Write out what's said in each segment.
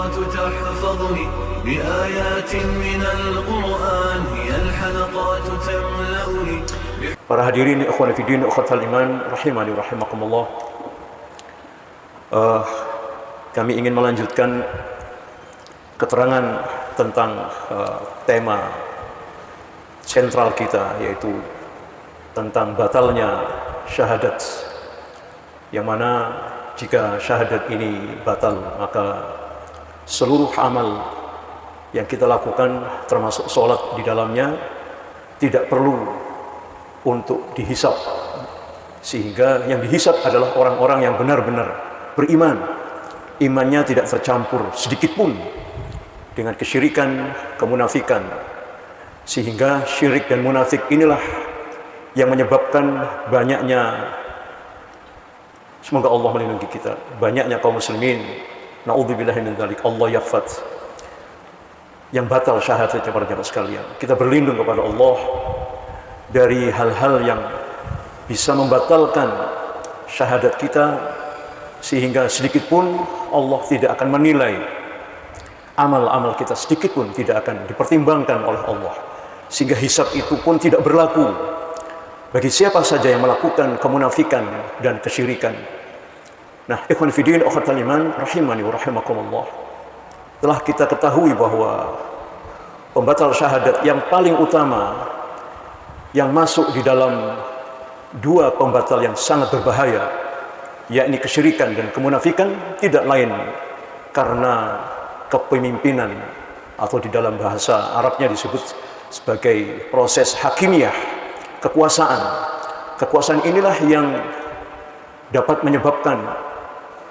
الحلقات تحفظني بآيات من القرآن هي الحلقات تملأني Para hadirin ikhwan fillah ikhwatal iman rahimani rahimakumullah. Uh, kami ingin melanjutkan keterangan tentang uh, tema sentral kita yaitu tentang batalnya syahadat yang mana jika syahadat ini batal maka seluruh amal yang kita lakukan termasuk sholat di dalamnya tidak perlu untuk dihisap. Sehingga yang dihisap adalah orang-orang yang benar-benar beriman. Imannya tidak tercampur sedikit pun dengan kesyirikan, kemunafikan. Sehingga syirik dan munafik inilah yang menyebabkan banyaknya semoga Allah melindungi kita banyaknya kaum muslimin naudzubillahi min dzalik Allah yafat yang batal syahadatnya para jemaah sekalian. Kita berlindung kepada Allah dari hal-hal yang bisa membatalkan syahadat kita sehingga sedikit pun Allah tidak akan menilai. Amal-amal kita sedikit pun tidak akan dipertimbangkan oleh Allah. Sehingga hisab itu pun tidak berlaku. Bagi siapa saja yang melakukan kemunafikan dan kesyirikan nah ikhwan fidin ukhatal iman rahimani wa rahimakumullah. Telah kita ketahui bahwa pembatal syahadat yang paling utama yang masuk di dalam dua pembatal yang sangat berbahaya yakni kesyirikan dan kemunafikan tidak lain karena kepemimpinan atau di dalam bahasa Arabnya disebut sebagai proses hakimiyah kekuasaan. Kekuasaan inilah yang dapat menyebabkan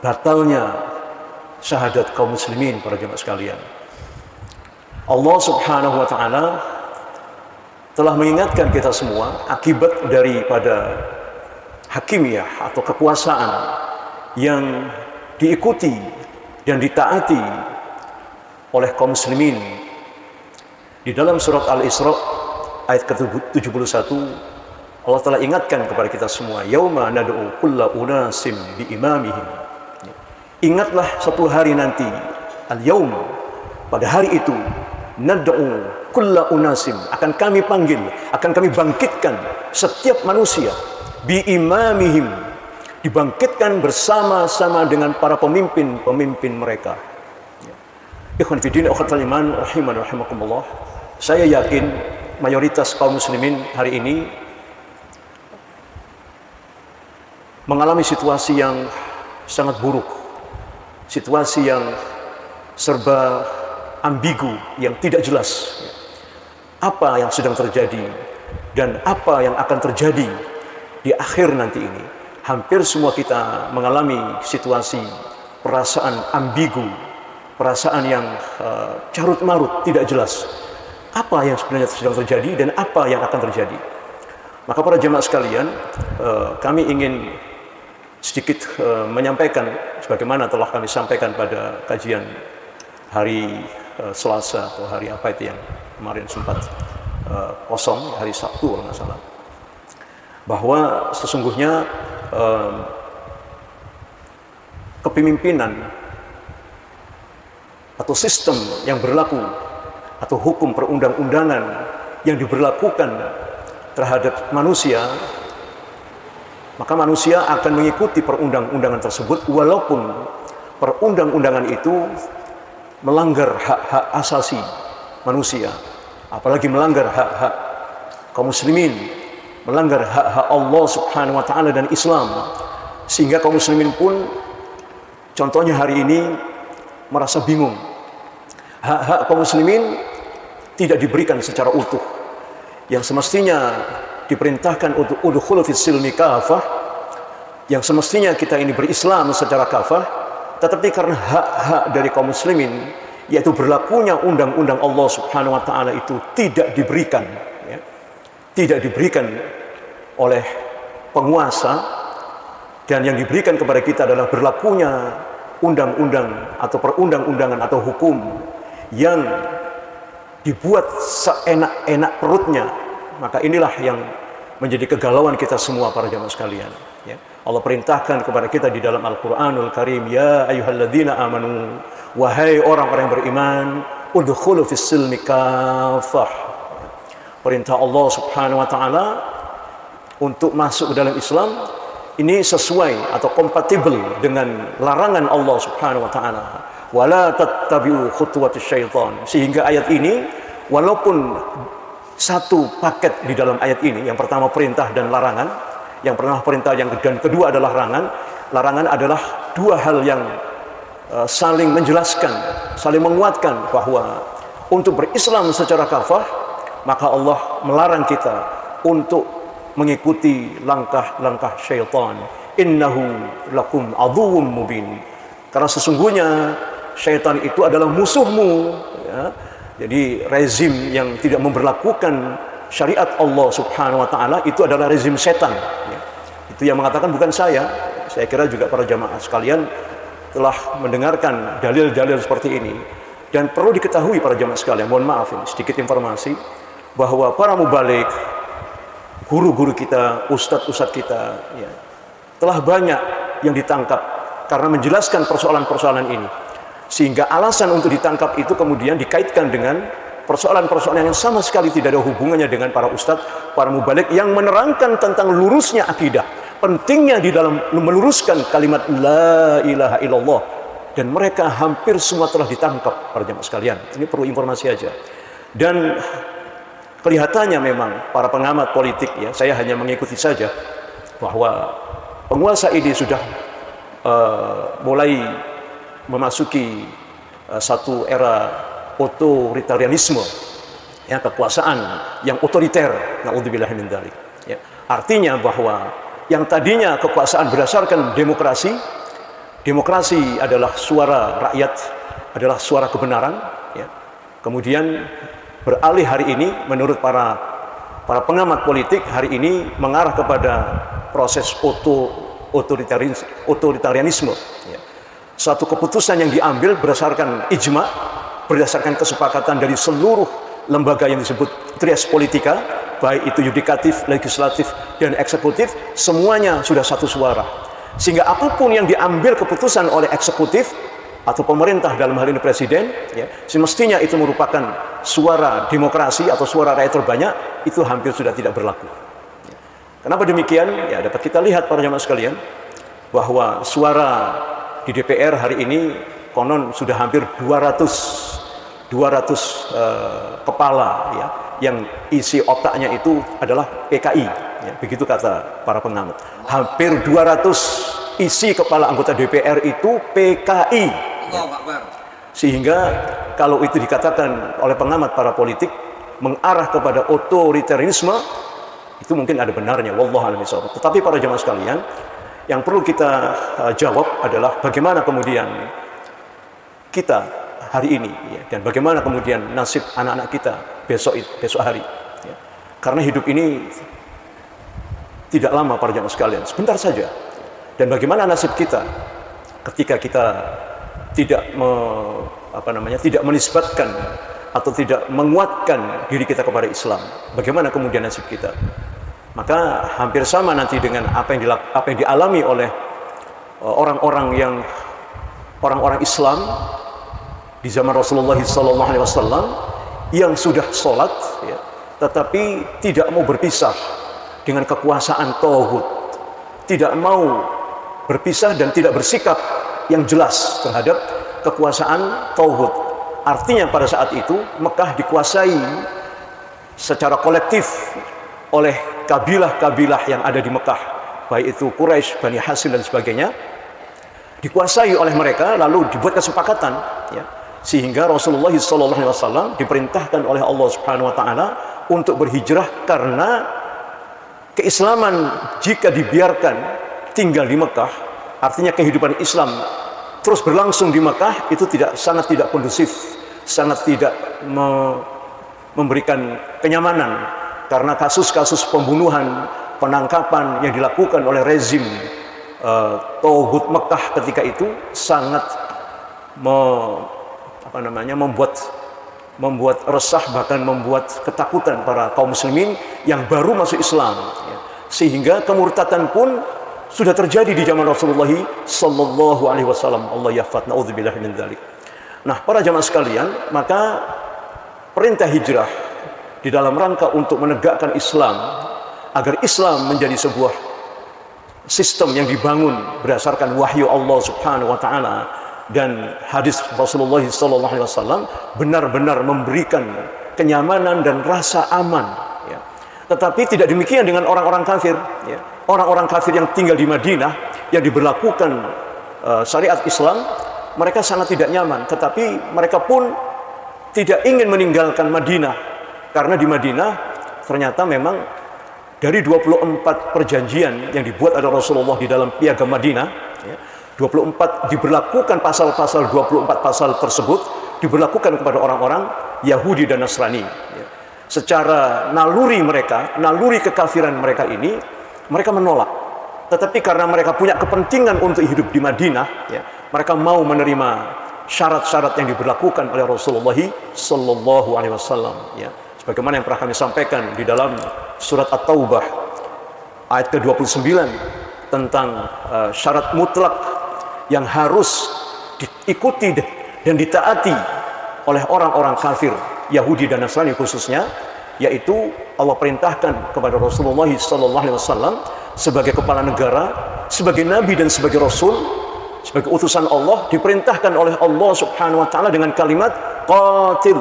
batalnya syahadat kaum muslimin para jemaah sekalian. Allah subhanahu wa ta'ala telah mengingatkan kita semua akibat daripada hakimiyah atau kekuasaan yang diikuti dan ditaati oleh kaum muslimin. Di dalam surat Al-Isra ayat ke-71 Allah telah ingatkan kepada kita semua yauma nad'u kulla unasim bi imamihim ingatlah satu hari nanti al-yaum pada hari itu nad'u kulla unasim akan kami panggil akan kami bangkitkan setiap manusia bi imamihim dibangkitkan bersama-sama dengan para pemimpin-pemimpin mereka. Ikhwan fillah akhwatul iman rahiman rahimakumullah. Saya yakin mayoritas kaum muslimin hari ini mengalami situasi yang sangat buruk situasi yang serba ambigu yang tidak jelas. Apa yang sedang terjadi dan apa yang akan terjadi di akhir nanti ini? Hampir semua kita mengalami situasi perasaan ambigu perasaan yang uh, carut marut tidak jelas. Apa yang sebenarnya sedang terjadi dan apa yang akan terjadi? Maka para jemaah sekalian uh, kami ingin sedikit uh, menyampaikan sebagaimana telah kami sampaikan pada kajian hari uh, Selasa atau hari apa itu yang kemarin sempat uh, kosong hari Sabtu kalau nggak salah. Bahwa sesungguhnya uh, kepemimpinan atau sistem yang berlaku atau hukum perundang-undangan yang diberlakukan terhadap manusia maka manusia akan mengikuti perundang-undangan tersebut walaupun perundang-undangan itu melanggar hak-hak asasi manusia. Apalagi melanggar hak-hak kaum muslimin melanggar hak-hak Allah subhanahu wa ta'ala dan Islam. Sehingga kaum muslimin pun contohnya hari ini merasa bingung. Hak-hak kaum muslimin tidak diberikan secara utuh. Yang semestinya diperintahkan untuk udhulu fis silmi kafah yang semestinya kita ini berislam secara kafah tetapi karena hak-hak dari kaum muslimin yaitu berlakunya undang-undang Allah Subhanahu wa taala itu tidak diberikan ya. tidak diberikan oleh penguasa dan yang diberikan kepada kita adalah berlakunya undang-undang atau perundang-undangan atau hukum yang dibuat seenak-enak perutnya maka inilah yang menjadi kegalauan kita semua para jamaah sekalian ya Allah perintahkan kepada kita di dalam Al-Qur'anul Karim, "Ya ayyuhalladzina amanu" Wahai orang-orang beriman, udkhulu fis silmi kafah. Perintah Allah Subhanahu wa taala untuk masuk ke dalam Islam ini sesuai atau kompatibel dengan larangan Allah Subhanahu wa taala. Wala tattabi'u khutuwatis syaitan. Sehingga ayat ini walaupun satu paket di dalam ayat ini, yang pertama perintah dan larangan, yang pertama perintah yang dan kedua adalah larangan. Larangan adalah dua hal yang uh, saling menjelaskan, saling menguatkan bahwa untuk berislam secara kafah, maka Allah melarang kita untuk mengikuti langkah-langkah syaitan. Innahu lakum aduwwum mubin. Karena sesungguhnya syaitan itu adalah musuhmu. Ya. Jadi rezim yang tidak memperlakukan syariat Allah Subhanahu wa taala itu adalah rezim setan. Ya. Itu yang mengatakan bukan saya. Saya kira juga para jamaah sekalian telah mendengarkan dalil-dalil seperti ini. Dan perlu diketahui para jamaah sekalian, mohon maaf ini sedikit informasi bahwa para mubalik guru-guru kita, ustadz-ustadz kita, ya, telah banyak yang ditangkap karena menjelaskan persoalan-persoalan ini. Sehingga alasan untuk ditangkap itu kemudian dikaitkan dengan persoalan-persoalan yang sama sekali tidak ada hubungannya dengan para ustadz, para mubalik yang menerangkan tentang lurusnya akidah. Pentingnya di dalam meluruskan kalimat La ilaha illallah. Dan mereka hampir semua telah ditangkap para jemaah sekalian. Ini perlu informasi aja. Dan kelihatannya memang para pengamat politik ya saya hanya mengikuti saja bahwa penguasa ini sudah uh, mulai memasuki uh, satu era otoritarianisme ya kekuasaan yang otoriter naudzubillah min dzalik ya artinya bahwa yang tadinya kekuasaan berdasarkan demokrasi demokrasi adalah suara rakyat adalah suara kebenaran ya kemudian beralih hari ini menurut para para pengamat politik hari ini mengarah kepada proses oto otoritarianisme ya. Satu keputusan yang diambil berdasarkan ijma berdasarkan kesepakatan dari seluruh lembaga yang disebut trias politika baik itu yudikatif, legislatif, dan eksekutif semuanya sudah satu suara. Sehingga apa pun yang diambil keputusan oleh eksekutif atau pemerintah dalam hal ini presiden ya semestinya itu merupakan suara demokrasi atau suara rakyat terbanyak itu hampir sudah tidak berlaku. Kenapa demikian? Ya dapat kita lihat para jamaah sekalian bahwa suara di DPR hari ini konon sudah hampir 200 200 uh, kepala ya yang isi otaknya itu adalah PKI ya, begitu kata para pengamat. Hampir 200 isi kepala anggota DPR itu PKI sehingga kalau itu dikatakan oleh pengamat para politik mengarah kepada otoritarianisme itu mungkin ada benarnya wallahu a'lam Tetapi para jemaah sekalian, yang perlu kita uh, jawab adalah bagaimana kemudian kita hari ini ya, dan bagaimana kemudian nasib anak-anak kita besok besok hari ya. Karena hidup ini tidak lama para jemaah sekalian, sebentar saja. Dan bagaimana nasib kita ketika kita tidak me, apa namanya tidak menisbatkan atau tidak menguatkan diri kita kepada Islam. Bagaimana kemudian nasib kita? Maka hampir sama nanti dengan apa yang dilak, apa yang dialami oleh uh, orang-orang yang orang-orang Islam di zaman Rasulullah SAW yang sudah sholat, ya, tetapi tidak mau berpisah dengan kekuasaan tauhid, tidak mau berpisah dan tidak bersikap yang jelas terhadap kekuasaan Tauhid. Artinya pada saat itu Mekah dikuasai secara kolektif oleh kabilah-kabilah yang ada di Mekah, baik itu Quraisy, Bani Hasim dan sebagainya, dikuasai oleh mereka lalu dibuat kesepakatan ya sehingga Rasulullah SAW diperintahkan oleh Allah Subhanahu Wa Taala untuk berhijrah karena keislaman jika dibiarkan tinggal di Mekah artinya kehidupan Islam terus berlangsung di Mekah itu tidak sangat tidak kondusif, sangat tidak me, memberikan kenyamanan karena kasus-kasus pembunuhan, penangkapan yang dilakukan oleh rezim uh, Tauhud Mekah ketika itu sangat me, apa namanya membuat membuat resah bahkan membuat ketakutan para kaum muslimin yang baru masuk Islam ya. sehingga kemurtatan pun sudah terjadi di zaman Rasulullah sallallahu alaihi wasallam. Allah yafat naudzubillah min dzalik. Nah, para jamaah sekalian, maka perintah hijrah di dalam rangka untuk menegakkan Islam agar Islam menjadi sebuah sistem yang dibangun berdasarkan wahyu Allah Subhanahu wa taala dan hadis Rasulullah sallallahu alaihi wasallam benar-benar memberikan kenyamanan dan rasa aman ya. Tetapi tidak demikian dengan orang-orang kafir ya. Orang-orang kafir yang tinggal di Madinah yang diberlakukan uh, syariat Islam mereka sangat tidak nyaman, tetapi mereka pun tidak ingin meninggalkan Madinah karena di Madinah ternyata memang dari 24 perjanjian yang dibuat oleh Rasulullah di dalam piagam Madinah ya, 24 diberlakukan pasal-pasal 24 pasal tersebut diberlakukan kepada orang-orang Yahudi dan Nasrani ya. secara naluri mereka naluri kekafiran mereka ini mereka menolak tetapi karena mereka punya kepentingan untuk hidup di Madinah ya, mereka mau menerima syarat-syarat yang diberlakukan oleh Rasulullah Sallallahu Alaihi Wasallam. Ya, sebagaimana yang pernah kami sampaikan di dalam surat At-Taubah ayat ke-29 tentang uh, syarat mutlak yang harus diikuti dan ditaati oleh orang-orang kafir Yahudi dan Nasrani khususnya yaitu Allah perintahkan kepada Rasulullah sallallahu alaihi wasallam sebagai kepala negara, sebagai nabi dan sebagai rasul sebagai utusan Allah diperintahkan oleh Allah Subhanahu wa taala dengan kalimat qatil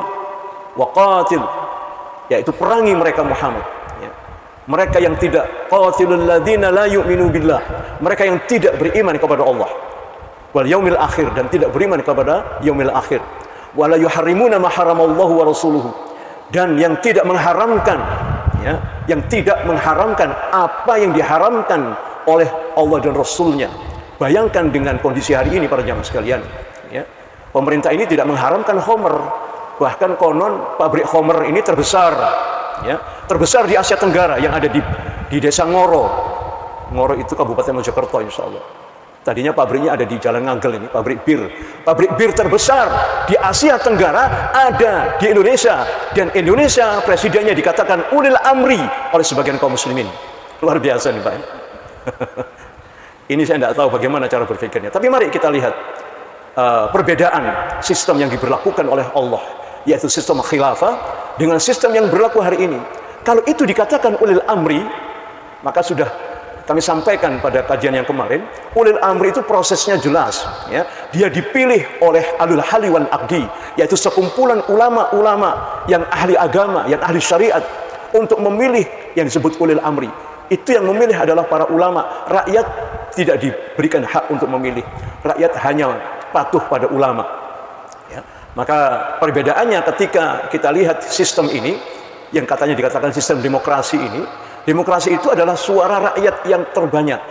wa qatil yaitu perangi mereka Muhammad. Ya. mereka yang tidak qatilul ladzina la yu'minu billah. Mereka yang tidak beriman kepada Allah. Wal yaumil akhir dan tidak beriman kepada yaumil akhir. Wala yuharrimuna ma haramallahu wa rasuluhu. Dan yang tidak mengharamkan ya yang tidak mengharamkan apa yang diharamkan oleh Allah dan Rasulnya. Bayangkan dengan kondisi hari ini para jamaah sekalian, ya. Pemerintah ini tidak mengharamkan homer, bahkan konon pabrik homer ini terbesar, ya, terbesar di Asia Tenggara yang ada di di Desa Ngoro. Ngoro itu Kabupaten Mojokerto insya Allah. Tadinya pabriknya ada di Jalan Ngagel ini, pabrik bir. Pabrik bir terbesar di Asia Tenggara ada di Indonesia. Dan Indonesia presidennya dikatakan ulil amri oleh sebagian kaum muslimin. Luar biasa nih Pak. Ini saya tidak tahu bagaimana cara berpikirnya. Tapi mari kita lihat uh, perbedaan sistem yang diberlakukan oleh Allah, yaitu sistem khilafah dengan sistem yang berlaku hari ini. Kalau itu dikatakan ulil amri, maka sudah kami sampaikan pada kajian yang kemarin, ulil amri itu prosesnya jelas. Ya. Dia dipilih oleh alul haliwan akdi, yaitu sekumpulan ulama-ulama yang ahli agama, yang ahli syariat, untuk memilih yang disebut ulil amri. Itu yang memilih adalah para ulama. Rakyat tidak diberikan hak untuk memilih. Rakyat hanya patuh pada ulama. Maka perbedaannya ketika kita lihat sistem ini, yang katanya dikatakan sistem demokrasi ini, demokrasi itu adalah suara rakyat yang terbanyak.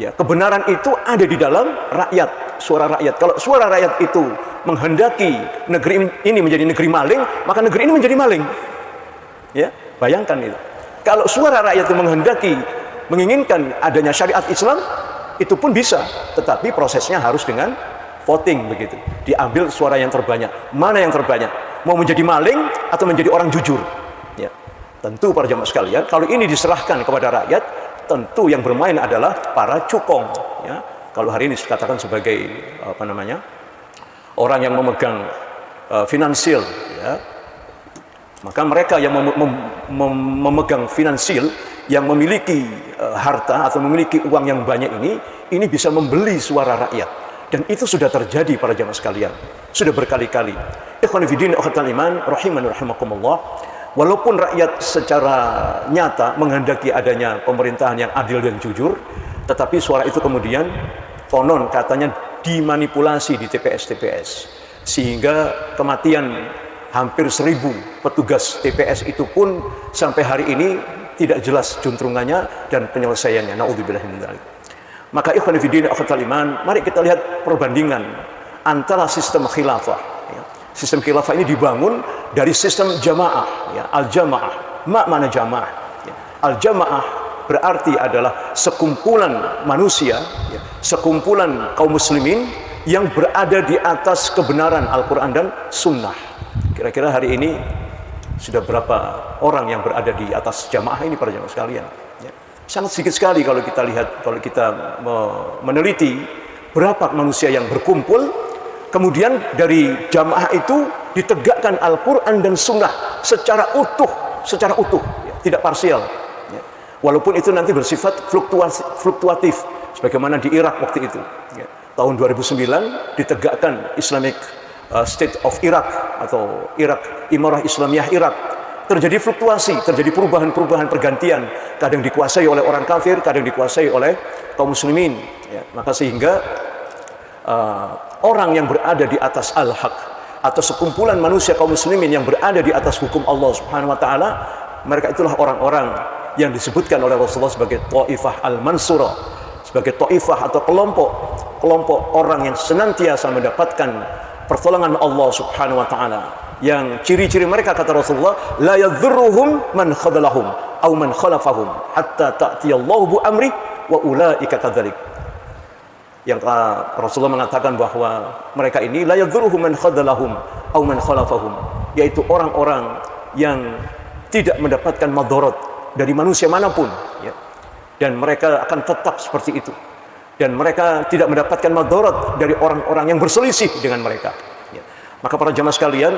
Ya, kebenaran itu ada di dalam rakyat, suara rakyat. Kalau suara rakyat itu menghendaki negeri ini menjadi negeri maling, maka negeri ini menjadi maling. Ya, bayangkan itu. Kalau suara rakyat itu menghendaki, menginginkan adanya syariat Islam, itu pun bisa. Tetapi prosesnya harus dengan voting begitu. Diambil suara yang terbanyak. Mana yang terbanyak? Mau menjadi maling atau menjadi orang jujur? Ya. Tentu para jamaah sekalian, kalau ini diserahkan kepada rakyat, tentu yang bermain adalah para cukong. Ya. Kalau hari ini dikatakan sebagai apa namanya orang yang memegang uh, finansial, ya, maka mereka yang mem mem mem memegang finansil, yang memiliki uh, harta atau memiliki uang yang banyak ini, ini bisa membeli suara rakyat. Dan itu sudah terjadi para jamaah sekalian. Sudah berkali-kali. Ikhwan fillah akhwatal iman rahiman rahimakumullah. Walaupun rakyat secara nyata menghendaki adanya pemerintahan yang adil dan jujur, tetapi suara itu kemudian konon katanya dimanipulasi di TPS-TPS sehingga kematian hampir seribu petugas TPS itu pun sampai hari ini tidak jelas juntrungannya dan penyelesaiannya. Naudzubillah Maka ikhwan fillah akhwatul iman, mari kita lihat perbandingan antara sistem khilafah. Ya. Sistem khilafah ini dibangun dari sistem jamaah, ya. al-jamaah. Mak mana jamaah? Ya. Al-jamaah berarti adalah sekumpulan manusia, ya. sekumpulan kaum muslimin yang berada di atas kebenaran Al-Quran dan Sunnah Kira-kira hari ini sudah berapa orang yang berada di atas jamaah ini para jamaah sekalian? Sangat sedikit sekali kalau kita lihat kalau kita meneliti berapa manusia yang berkumpul kemudian dari jamaah itu ditegakkan Al-Quran dan Sunnah secara utuh secara utuh ya, tidak parsial ya. walaupun itu nanti bersifat fluktuatif sebagaimana di Irak waktu itu ya. tahun 2009 ditegakkan Islamic uh, State of Iraq atau Irak Imarah Islamiyah Irak terjadi fluktuasi, terjadi perubahan-perubahan pergantian. Kadang dikuasai oleh orang kafir, kadang dikuasai oleh kaum muslimin. Ya, maka sehingga uh, orang yang berada di atas al-haq atau sekumpulan manusia kaum muslimin yang berada di atas hukum Allah Subhanahu wa taala, mereka itulah orang-orang yang disebutkan oleh Rasulullah sebagai taifah al-mansurah, sebagai taifah atau kelompok kelompok orang yang senantiasa mendapatkan pertolongan Allah Subhanahu wa taala yang ciri-ciri mereka kata Rasulullah la yadhurruhum man khadalahum aw man khalafahum hatta ta'tiyallahu bu amri wa ulaika kadzalik yang uh, Rasulullah mengatakan bahwa mereka ini la yadhurruhum man khadalahum aw man khalafahum yaitu orang-orang yang tidak mendapatkan madarat dari manusia manapun ya. dan mereka akan tetap seperti itu dan mereka tidak mendapatkan madarat dari orang-orang yang berselisih dengan mereka ya. maka para jamaah sekalian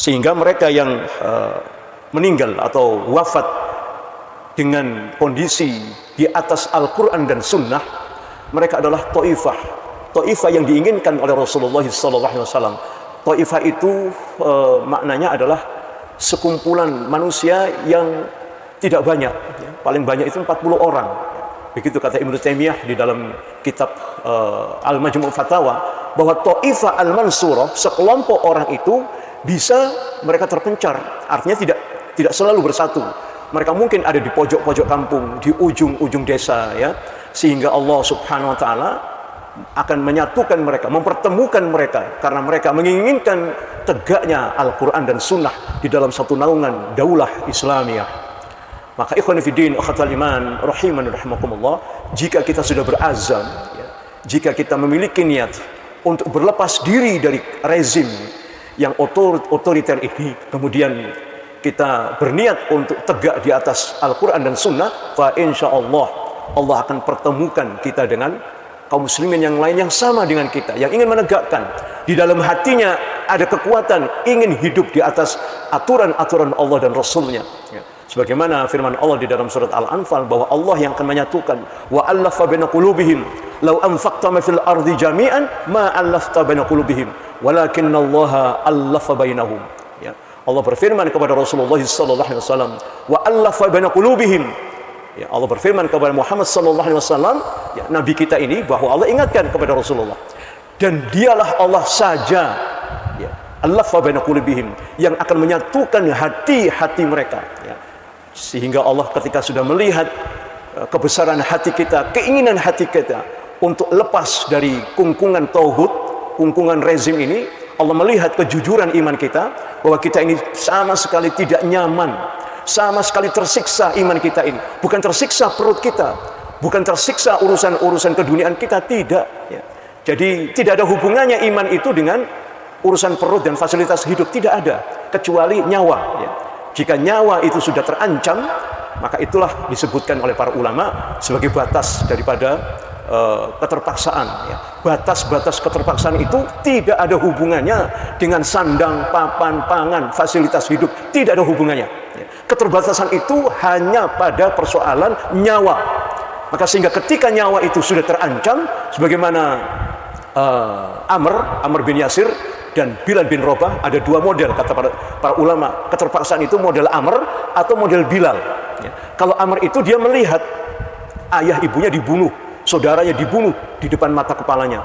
sehingga mereka yang uh, meninggal atau wafat dengan kondisi di atas Al-Quran dan Sunnah mereka adalah to'ifah to'ifah yang diinginkan oleh Rasulullah SAW to'ifah itu uh, maknanya adalah sekumpulan manusia yang tidak banyak. Paling banyak itu 40 orang begitu kata Ibnu Taimiyah di dalam kitab uh, Al-Majmu' Fatawa bahwa to'ifah al-mansurah sekelompok orang itu bisa mereka terpencar. Artinya tidak tidak selalu bersatu. Mereka mungkin ada di pojok-pojok kampung, di ujung-ujung desa ya. Sehingga Allah Subhanahu wa taala akan menyatukan mereka, mempertemukan mereka karena mereka menginginkan tegaknya Al-Qur'an dan Sunnah di dalam satu naungan daulah Islamiyah. Maka ikhwan akhatul iman, rahiman rahimakumullah, jika kita sudah berazam, ya, jika kita memiliki niat untuk berlepas diri dari rezim yang otor, otoriter ini kemudian kita berniat untuk tegak di atas Al-Quran dan Sunnah fa insya Allah akan pertemukan kita dengan kaum muslimin yang lain yang sama dengan kita yang ingin menegakkan di dalam hatinya ada kekuatan ingin hidup di atas aturan-aturan Allah dan Rasulnya ya. Sebagaimana firman Allah di dalam surat Al-Anfal bahwa Allah yang akan menyatukan wa allafa baina qulubihim law anfaqta ma fil ardi jami'an ma allafta baina qulubihim walakinna Allah allafa bainahum. Ya. Allah berfirman kepada Rasulullah sallallahu alaihi wasallam wa allafa baina qulubihim. Ya Allah berfirman kepada Muhammad sallallahu alaihi wasallam ya nabi kita ini bahwa Allah ingatkan kepada Rasulullah dan dialah Allah saja ya allafa baina qulubihim yang akan menyatukan hati-hati mereka. Ya sehingga Allah ketika sudah melihat uh, kebesaran hati kita keinginan hati kita untuk lepas dari kungkungan tauhid kungkungan rezim ini Allah melihat kejujuran iman kita bahwa kita ini sama sekali tidak nyaman sama sekali tersiksa iman kita ini bukan tersiksa perut kita bukan tersiksa urusan-urusan keduniaan kita tidak ya. jadi tidak ada hubungannya iman itu dengan urusan perut dan fasilitas hidup tidak ada kecuali nyawa ya. Jika nyawa itu sudah terancam maka itulah disebutkan oleh para ulama sebagai batas daripada Eh, keterpaksaan ya. batas-batas keterpaksaan itu tidak ada hubungannya dengan sandang, papan, pangan, fasilitas hidup tidak ada hubungannya ya. keterbatasan itu hanya pada persoalan nyawa maka sehingga ketika nyawa itu sudah terancam sebagaimana uh, Amr, Amr bin Yasir dan Bilal bin Robah ada dua model kata para, para ulama keterpaksaan itu model Amr atau model Bilal ya. kalau Amr itu dia melihat ayah ibunya dibunuh saudaranya dibunuh di depan mata kepalanya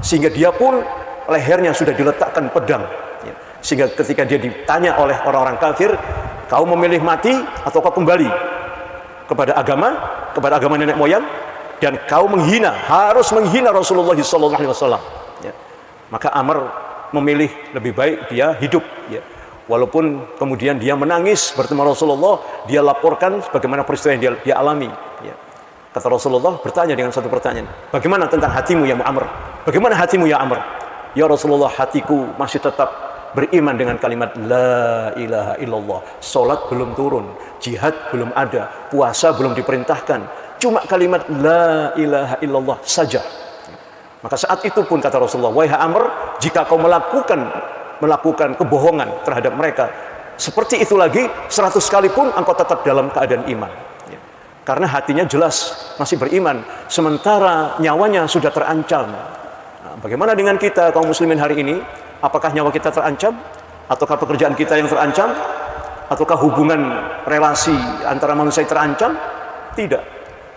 sehingga dia pun lehernya sudah diletakkan pedang ya. sehingga ketika dia ditanya oleh orang-orang kafir kau memilih mati atau kau kembali kepada agama kepada agama nenek moyang dan kau menghina harus menghina Rasulullah SAW ya. maka Amr memilih lebih baik dia hidup ya. walaupun kemudian dia menangis bertemu Rasulullah dia laporkan bagaimana peristiwa yang dia, dia alami ya. Kata Rasulullah bertanya dengan satu pertanyaan. Bagaimana tentang hatimu ya Amr? Bagaimana hatimu ya Amr? Ya Rasulullah hatiku masih tetap beriman dengan kalimat La ilaha illallah. Solat belum turun, jihad belum ada, puasa belum diperintahkan. Cuma kalimat La ilaha illallah saja. Maka saat itu pun kata Rasulullah, Wahai Amr, jika kau melakukan melakukan kebohongan terhadap mereka, seperti itu lagi, seratus kali pun engkau tetap dalam keadaan iman. Ya. Karena hatinya jelas masih beriman, sementara nyawanya sudah terancam. Nah, bagaimana dengan kita kaum muslimin hari ini? Apakah nyawa kita terancam? Ataukah pekerjaan kita yang terancam? Ataukah hubungan relasi antara manusia terancam? Tidak.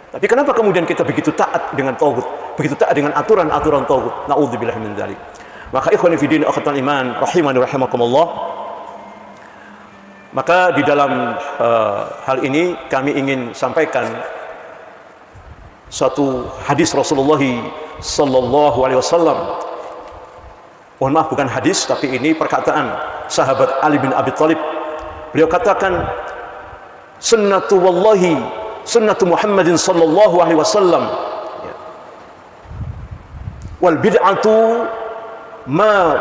Tapi kenapa kemudian kita begitu taat dengan tauhid, begitu taat dengan aturan-aturan tauhid? Nauzubillah min dzalik. Maka ikhwan fillah akhwatal iman rahimani rahimakumullah maka di dalam uh, hal ini kami ingin sampaikan satu hadis Rasulullah sallallahu alaihi wasallam. Mohon maaf bukan hadis tapi ini perkataan sahabat Ali bin Abi Thalib. Beliau katakan sunnatu wallahi sunnatu Muhammadin sallallahu alaihi wasallam ya. wal bid'atu ma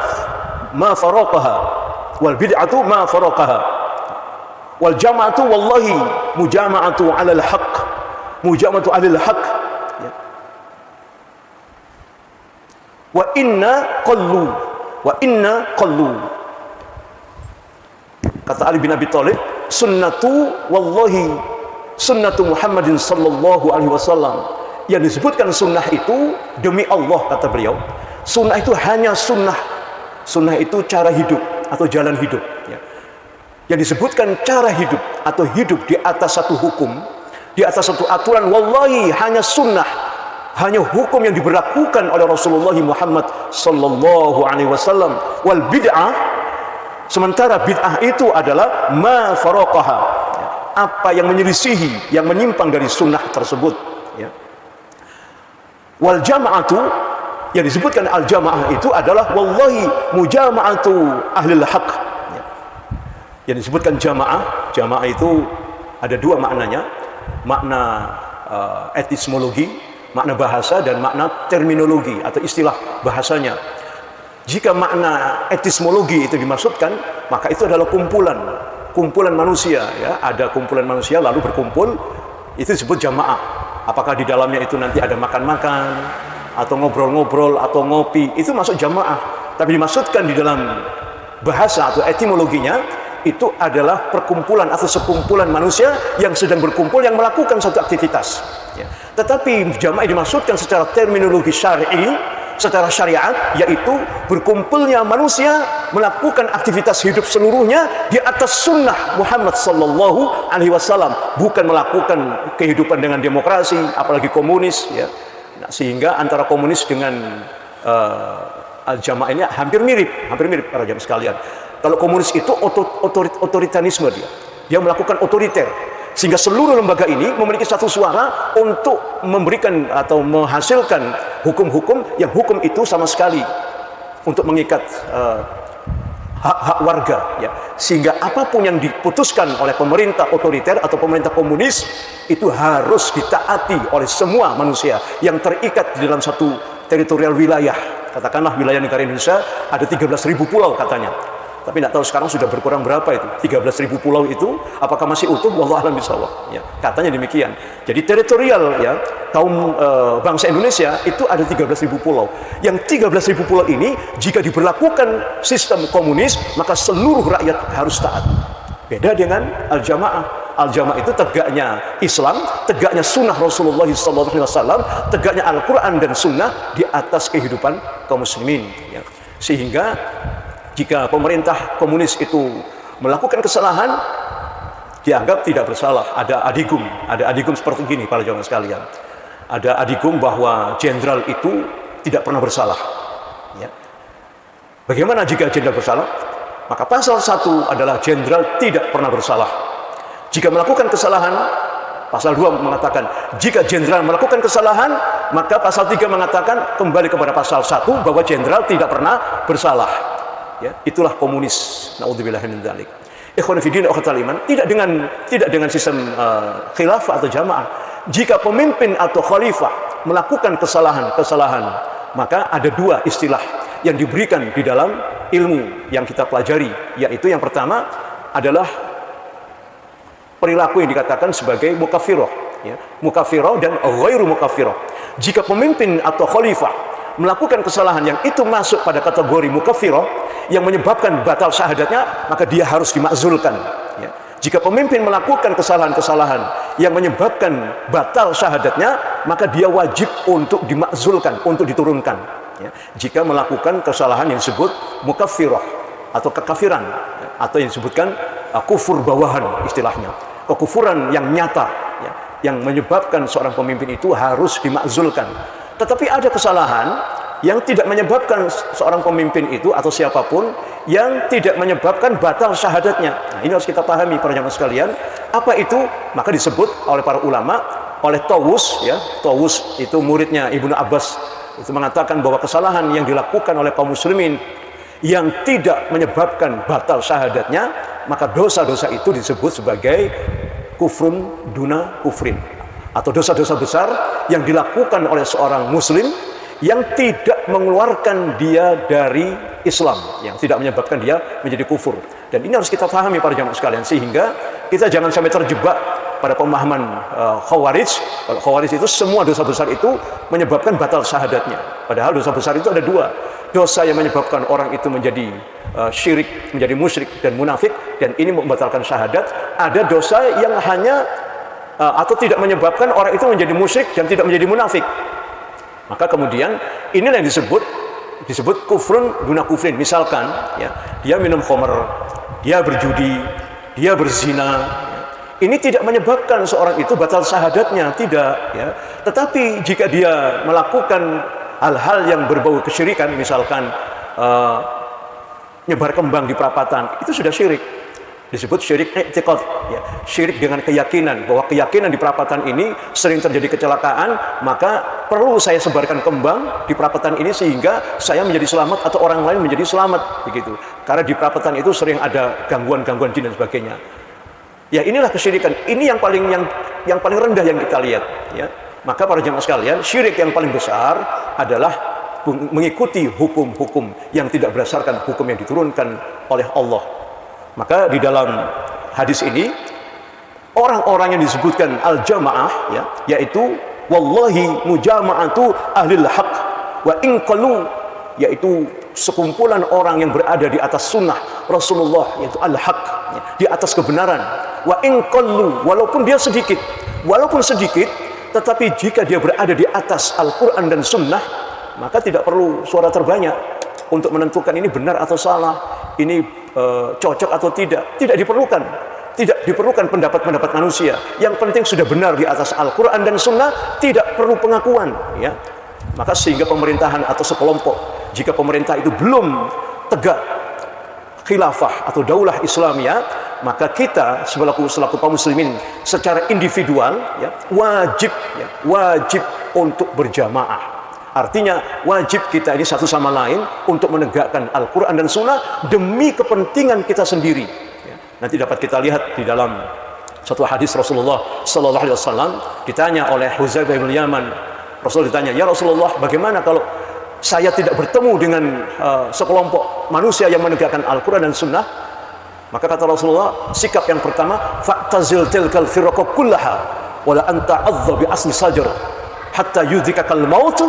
ma faraqaha wal bid'atu ma faraqaha wal jama'atu wallahi mujama'atu 'alal haqq mujama'atu 'alal haqq ya. wa inna qallu wa inna qallu kata Ali bin Abi Thalib sunnatu wallahi sunnatu Muhammadin sallallahu alaihi wasallam. Yang disebutkan sunnah itu demi Allah kata beliau. Sunnah itu hanya sunnah. Sunnah itu cara hidup atau jalan hidup ya. Yang disebutkan cara hidup atau hidup di atas satu hukum di atas satu aturan wallahi hanya sunnah. Hanya hukum yang diberlakukan oleh Rasulullah Muhammad sallallahu alaihi wasallam. Wal bid'ah sementara bid'ah itu adalah ma faraqaha apa yang menyelisihi yang menyimpang dari sunnah tersebut ya. wal jama'atu yang disebutkan al jamaah itu adalah wallahi mujama'atu ahli haq yang disebutkan jamaah jamaah itu ada dua maknanya. Makna uh, etismologi makna bahasa dan makna terminologi atau istilah bahasanya. Jika makna etismologi itu dimaksudkan maka itu adalah kumpulan kumpulan manusia ya ada kumpulan manusia lalu berkumpul itu disebut jamaah apakah di dalamnya itu nanti ada makan-makan atau ngobrol-ngobrol atau ngopi itu masuk jamaah tapi dimaksudkan di dalam bahasa atau etimologinya itu adalah perkumpulan atau sekumpulan manusia yang sedang berkumpul yang melakukan satu aktivitas. Ya. Tetapi jamaah dimaksudkan secara terminologi syar'i, secara syariat, yaitu berkumpulnya manusia melakukan aktivitas hidup seluruhnya di atas sunnah Muhammad Sallallahu Alaihi Wasallam, bukan melakukan kehidupan dengan demokrasi, apalagi komunis. Ya. Nah, sehingga antara komunis dengan uh, al-jamaah ini hampir mirip, hampir mirip para jamaah sekalian. Kalau komunis itu otorit otoritarisme dia. Dia melakukan otoriter. Sehingga seluruh lembaga ini memiliki satu suara untuk memberikan atau menghasilkan hukum-hukum yang hukum itu sama sekali untuk mengikat uh, hak-hak warga ya. Sehingga apa pun yang diputuskan oleh pemerintah otoriter atau pemerintah komunis itu harus ditaati oleh semua manusia yang terikat di dalam satu teritorial wilayah. Katakanlah wilayah negara Indonesia ada 13.000 pulau katanya tapi tidak tahu sekarang sudah berkurang berapa itu. 13 ribu pulau itu apakah masih utuh? Wallah alam bisawab ya katanya demikian. Jadi teritorial ya kaum e, bangsa Indonesia itu ada 13 ribu pulau. Yang 13 ribu pulau ini jika diberlakukan sistem komunis maka seluruh rakyat harus taat. Beda dengan al-jamaah. Al-jamaah itu tegaknya Islam tegaknya sunnah Rasulullah SAW tegaknya Al-Quran dan sunnah di atas kehidupan kaum muslimin ya. sehingga jika pemerintah komunis itu melakukan kesalahan dianggap tidak bersalah. Ada adigum ada adigum seperti gini para jamaah sekalian. Ada adigum bahwa jenderal itu tidak pernah bersalah ya. bagaimana jika jenderal bersalah? Maka pasal satu adalah jenderal tidak pernah bersalah. Jika melakukan kesalahan pasal 2 mengatakan jika jenderal melakukan kesalahan maka pasal 3 mengatakan kembali kepada pasal 1 bahwa jenderal tidak pernah bersalah ya itulah komunis. Naudzubillah min dzalik. Ikhwan fillah akhwatul iman tidak dengan tidak dengan sistem uh, khilafah atau jamaah. Jika pemimpin atau khalifah melakukan kesalahan-kesalahan maka ada dua istilah yang diberikan di dalam ilmu yang kita pelajari. Yaitu yang pertama adalah perilaku yang dikatakan sebagai mukafiroh ya. mukafiroh dan ghairu mukafiroh jika pemimpin atau khalifah melakukan kesalahan yang itu masuk pada kategori mukafiroh yang menyebabkan batal syahadatnya maka dia harus dimakzulkan ya. jika pemimpin melakukan kesalahan-kesalahan yang menyebabkan batal syahadatnya maka dia wajib untuk dimakzulkan untuk diturunkan ya. jika melakukan kesalahan yang disebut mukafiroh atau kekafiran ya. atau yang disebutkan uh, kufur bawahan istilahnya kekufuran yang nyata ya, yang menyebabkan seorang pemimpin itu harus dimakzulkan tetapi ada kesalahan yang tidak menyebabkan seorang pemimpin itu atau siapa pun yang tidak menyebabkan batal syahadatnya. Nah, ini harus kita pahami para jamaah sekalian. Apa itu? Maka disebut oleh para ulama, oleh Tawus ya. Tawus itu muridnya Ibnu Abbas itu mengatakan bahwa kesalahan yang dilakukan oleh kaum muslimin yang tidak menyebabkan batal syahadatnya, maka dosa-dosa itu disebut sebagai kufrun duna kufrin atau dosa-dosa besar yang dilakukan oleh seorang muslim yang tidak mengeluarkan dia dari Islam, yang tidak menyebabkan dia menjadi kufur. Dan ini harus kita pahami para jamaah sekalian sehingga kita jangan sampai terjebak pada pemahaman uh, khawarij. Kalau khawarij itu semua dosa besar itu menyebabkan batal syahadatnya. Padahal dosa besar itu ada dua. Dosa yang menyebabkan orang itu menjadi uh, syirik, menjadi musyrik dan munafik dan ini membatalkan syahadat. Ada dosa yang hanya atau tidak menyebabkan orang itu menjadi musyrik dan tidak menjadi munafik. Maka kemudian inilah yang disebut disebut kufrun guna kufrin. Misalkan ya, dia minum khamr, dia berjudi, dia berzina. Ini tidak menyebabkan seorang itu batal syahadatnya, tidak ya. Tetapi jika dia melakukan hal-hal yang berbau kesyirikan, misalkan uh, nyebar kembang di perapatan, itu sudah syirik disebut syirik i'tiqad. Ya syirik dengan keyakinan bahwa keyakinan di perapatan ini sering terjadi kecelakaan maka perlu saya sebarkan kembang di perapatan ini sehingga saya menjadi selamat atau orang lain menjadi selamat begitu. Karena di perapatan itu sering ada gangguan-gangguan jin dan sebagainya. Ya inilah kesyirikan. Ini yang paling yang yang paling rendah yang kita lihat ya. Maka para jemaah sekalian syirik yang paling besar adalah mengikuti hukum-hukum yang tidak berdasarkan hukum yang diturunkan oleh Allah maka di dalam hadis ini orang-orang yang disebutkan al-jamaah ya yaitu wallahi mujama'atu ahlil haq wa inqalu yaitu sekumpulan orang yang berada di atas sunnah Rasulullah yaitu al-haq ya, di atas kebenaran. Wa inqallu walaupun dia sedikit walaupun sedikit tetapi jika dia berada di atas Al-Quran dan Sunnah maka tidak perlu suara terbanyak untuk menentukan ini benar atau salah ini e, cocok atau tidak tidak diperlukan. Tidak diperlukan pendapat-pendapat manusia. Yang penting sudah benar di atas Al-Quran dan Sunnah tidak perlu pengakuan ya. Maka sehingga pemerintahan atau sekelompok jika pemerintah itu belum tegak khilafah atau daulah Islamia maka kita selaku selaku kaum muslimin secara individual ya wajib ya wajib untuk berjamaah Artinya wajib kita ini satu sama lain untuk menegakkan Al-Quran dan Sunnah demi kepentingan kita sendiri. Ya. Nanti dapat kita lihat di dalam satu hadis Rasulullah Sallallahu Alaihi Wasallam ditanya oleh Huzaifah bin Yaman. Rasul ditanya, ya Rasulullah, bagaimana kalau saya tidak bertemu dengan uh, sekelompok manusia yang menegakkan Al-Quran dan Sunnah? Maka kata Rasulullah, sikap yang pertama, fa'tazil tilkal firqa kullaha wala anta adza bi asli sajar hatta yudhikakal mautu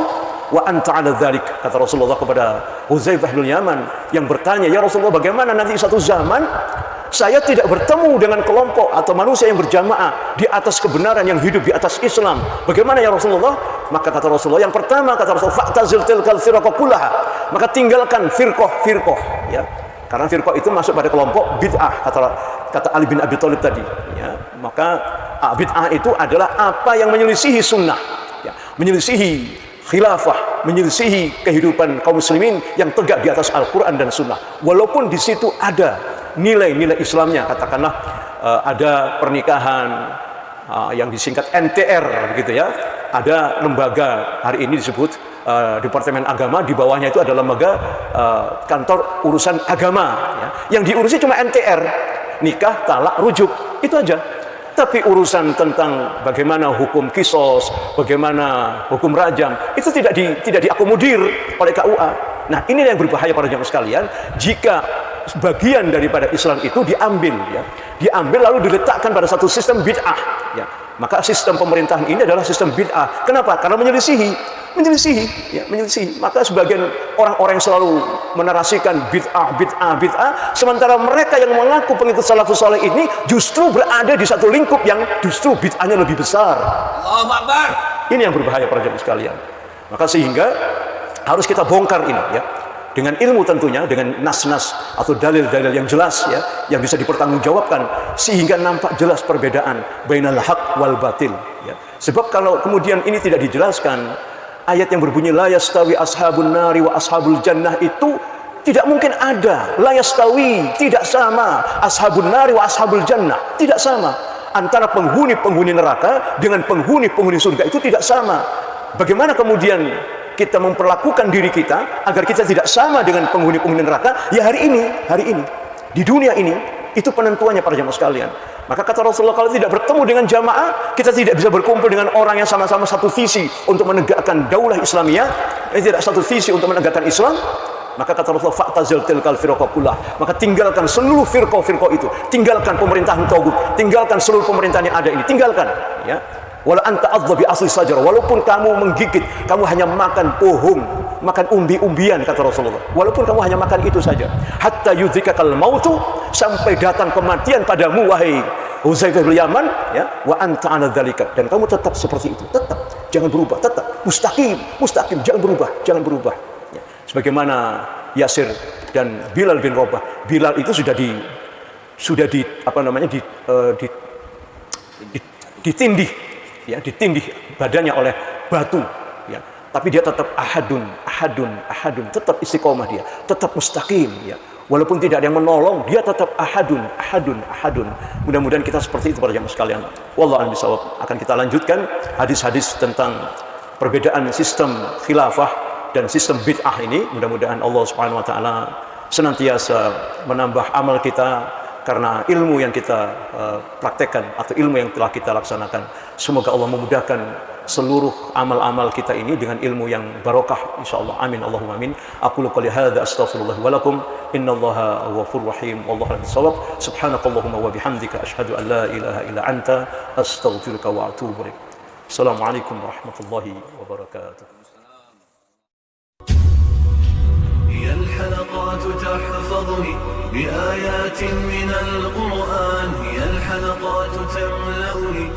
wa anta ala dhalik kata Rasulullah kepada Huzaifah bin Yaman yang bertanya ya Rasulullah bagaimana nanti satu zaman saya tidak bertemu dengan kelompok atau manusia yang berjamaah di atas kebenaran yang hidup di atas Islam. Bagaimana ya Rasulullah? Maka kata Rasulullah yang pertama kata Rasulullah fa'tazil tilkal firqah kullaha. Maka tinggalkan firqah-firqah ya. Karena firqah itu masuk pada kelompok bid'ah kata kata Ali bin Abi Thalib tadi ya. Maka ah, bid'ah itu adalah apa yang menyelisihi sunnah ya. menyelisihi khilafah menyelisihi kehidupan kaum muslimin yang tegak di atas Al-Quran dan Sunnah. Walaupun di situ ada nilai-nilai Islamnya katakanlah uh, ada pernikahan uh, yang disingkat NTR gitu ya. Ada lembaga hari ini disebut uh, Departemen Agama di bawahnya itu ada lembaga kantor urusan agama ya. yang diurusi cuma NTR nikah talak rujuk itu aja tapi urusan tentang bagaimana hukum kisos, bagaimana hukum rajam, itu tidak di, tidak diakomodir oleh KUA. Nah, ini yang berbahaya para jemaah sekalian jika bagian daripada Islam itu diambil ya. Diambil lalu diletakkan pada satu sistem bid'ah ya. Maka sistem pemerintahan ini adalah sistem bid'ah. Kenapa? Karena menyelisihi, menyelisihi, ya, menyelisihi. Maka sebagian orang-orang yang selalu menarasikan bid'ah, bid'ah, bid'ah, sementara mereka yang mengaku pengikut salafus saleh ini justru berada di satu lingkup yang justru bid'ahnya lebih besar. Allahu Akbar. Ini yang berbahaya para jemaah sekalian. Maka sehingga harus kita bongkar ini ya dengan ilmu tentunya dengan nas-nas atau dalil-dalil yang jelas ya yang bisa dipertanggungjawabkan sehingga nampak jelas perbedaan bainal haq wal batil ya sebab kalau kemudian ini tidak dijelaskan ayat yang berbunyi la yastawi ashabun nari wa ashabul jannah itu tidak mungkin ada. La yastawi tidak sama. Ashabun nari wa ashabul jannah tidak sama. Antara penghuni-penghuni neraka dengan penghuni-penghuni surga itu tidak sama. Bagaimana kemudian kita memperlakukan diri kita agar kita tidak sama dengan penghuni-penghuni neraka? Ya hari ini hari ini di dunia ini itu penentuannya para jamaah sekalian maka kata Rasulullah kalau tidak bertemu dengan jamaah kita tidak bisa berkumpul dengan orang yang sama-sama satu visi untuk menegakkan daulah Islamiyah yang tidak satu visi untuk menegakkan Islam. Maka kata Rasulullah fa'tazil tilkal firqakullah maka tinggalkan seluruh firqah-firqah itu. Tinggalkan pemerintahan togut tinggalkan seluruh pemerintahan yang ada ini. Tinggalkan. Ya Walau anta adza bi asli sajar, walaupun kamu menggigit, kamu hanya makan pohon, makan umbi-umbian kata Rasulullah. Walaupun kamu hanya makan itu saja. Hatta yudzikakal mautu sampai datang kematian padamu wahai Uzaifah bin Yaman ya wa anta ala dzalika. Dan kamu tetap seperti itu, tetap. Jangan berubah, tetap. Mustaqim, mustaqim. Jangan berubah, jangan berubah. Ya. Sebagaimana Yasir dan Bilal bin Rabah, Bilal itu sudah di sudah di apa namanya di, uh, di, di ditindih ya ditindih badannya oleh batu ya. Tapi dia tetap ahadun ahadun ahadun. Tetap istiqomah dia tetap mustaqim ya. Walaupun tidak ada yang menolong dia tetap ahadun ahadun ahadun. Mudah-mudahan kita seperti itu para jamaah sekalian. Wallahu a'lam bishawab. Akan kita lanjutkan hadis-hadis tentang perbedaan sistem khilafah dan sistem bid'ah ini. Mudah-mudahan Allah Subhanahu wa taala senantiasa menambah amal kita karena ilmu yang kita uh, praktekkan atau ilmu yang telah kita laksanakan semoga Allah memudahkan seluruh amal-amal kita ini dengan ilmu yang barokah insyaallah amin Allahumma amin aku qouli hadza astaghfirullah wa lakum innallaha ghafurur rahim wallahu a'lam bissawab subhanakallahumma wa bihamdika asyhadu an la ilaha illa anta astaghfiruka wa atubu ilaik assalamualaikum warahmatullahi wabarakatuh هي الحلقات تحفظني بآيات من القرآن هي الحلقات تملأني.